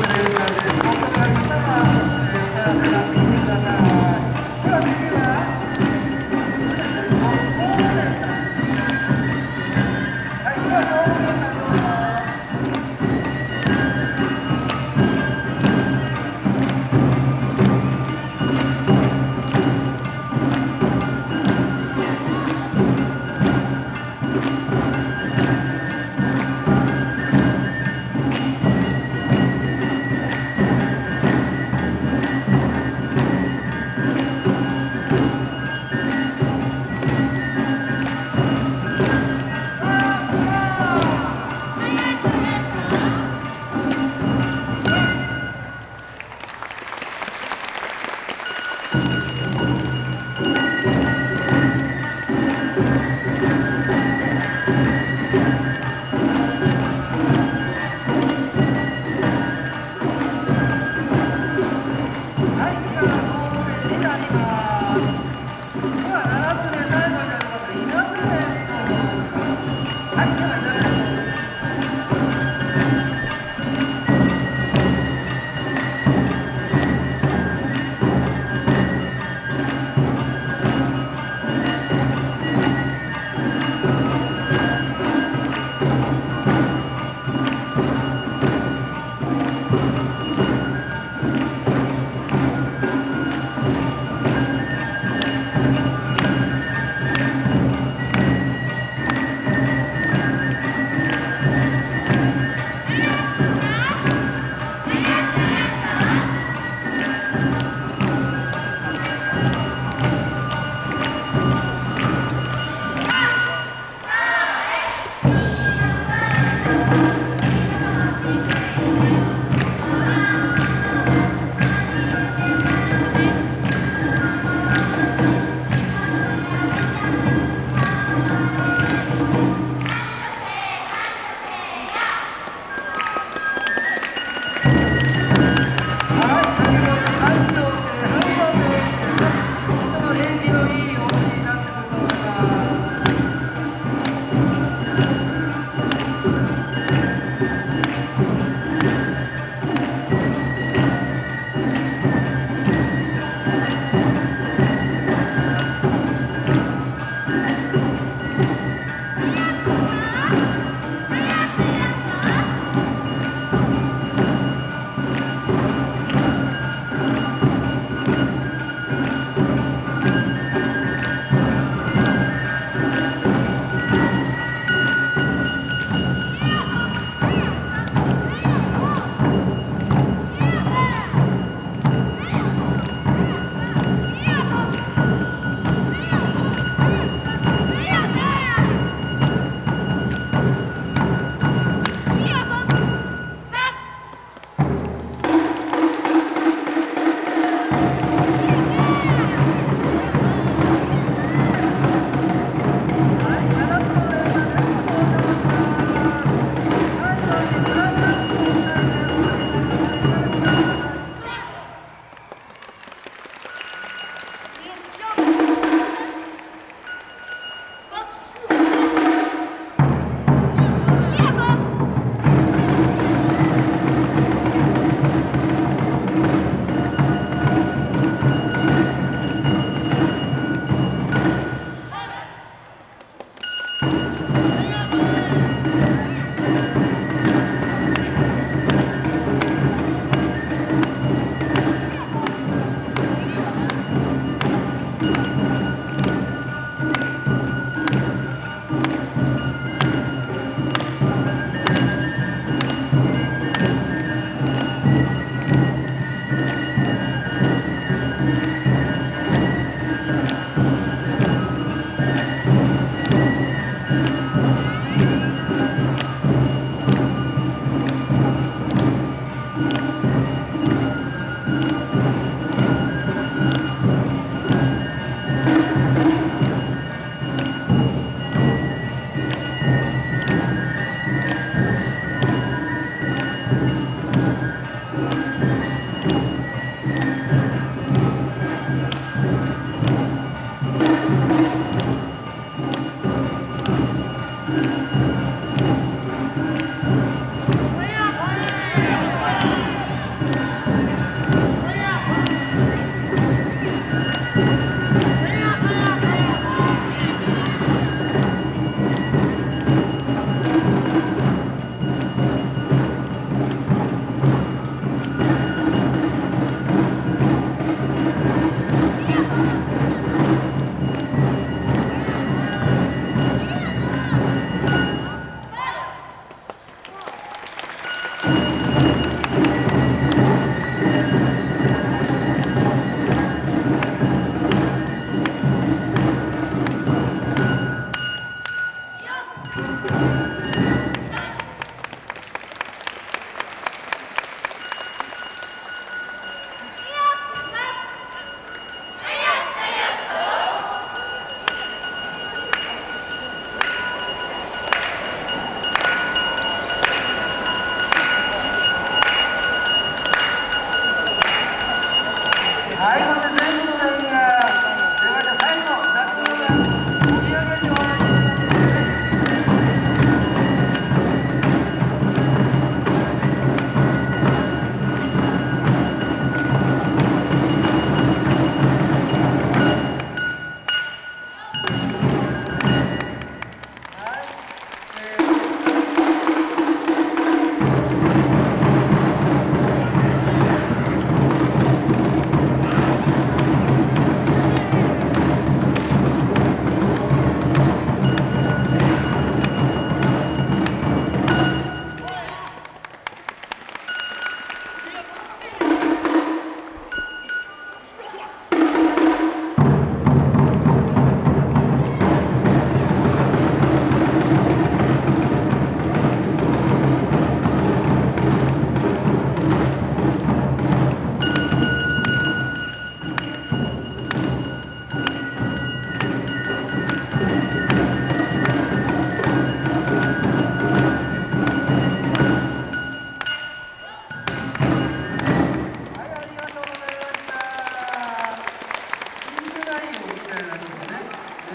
お過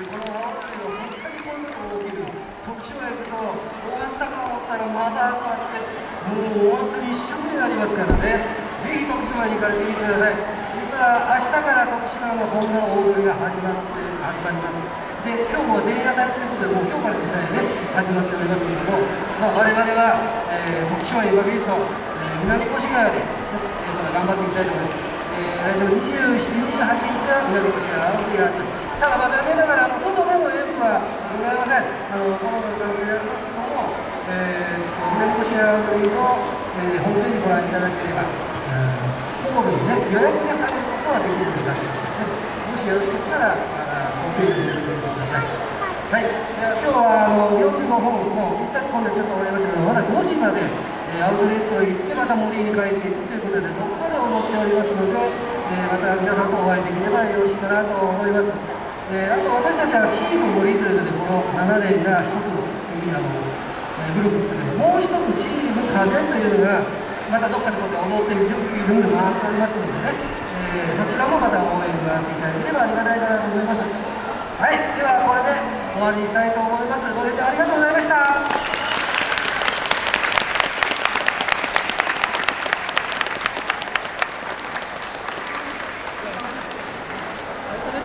この泡がをとっさにこんなことが起きる特殊やけと終わったかと思ったらまた終わってもうお祭り一色になりますからねぜひ徳島に行かれてみてください実は明日から徳島の本場の大踊りが始まって始まりますで今日も前夜祭ということでもう今日から実際ね始まっておりますけれども、まあ、我々は、えー、徳島エヴァビースト、えー、南越川で、えー、頑張っていきたいと思います、え、来場27日、28日は南越川あ沖縄とただまあ残念ながらあの外での演舞はございませんあのコロナの関係でありますけども、えー、南越谷青木の、えー、ホームページご覧いただければ、ホームにね予約で入ることはできるようになりますので、もしよろしかったらあホームページに入れてくださいはい、今日はあの45本もうぴったり込んでちょっと終わりましたけどまだ5時までえアウトレットへ行ってまた森に帰っていくということでどこかで思っておりますので、えまた皆さんとお会いできればよろしいかなと思います、えあと私たちはチーム森というのでこの7年が一つのあのグループ作ってもう一つチーム風というのがまたどっかでこうやって踊っている準備が回っておりますのでね、えそちらもまた応援があっていただければありがたいかなと思います。はいではこれで終わりにしたいと思います。ご清聴ありがとうございました。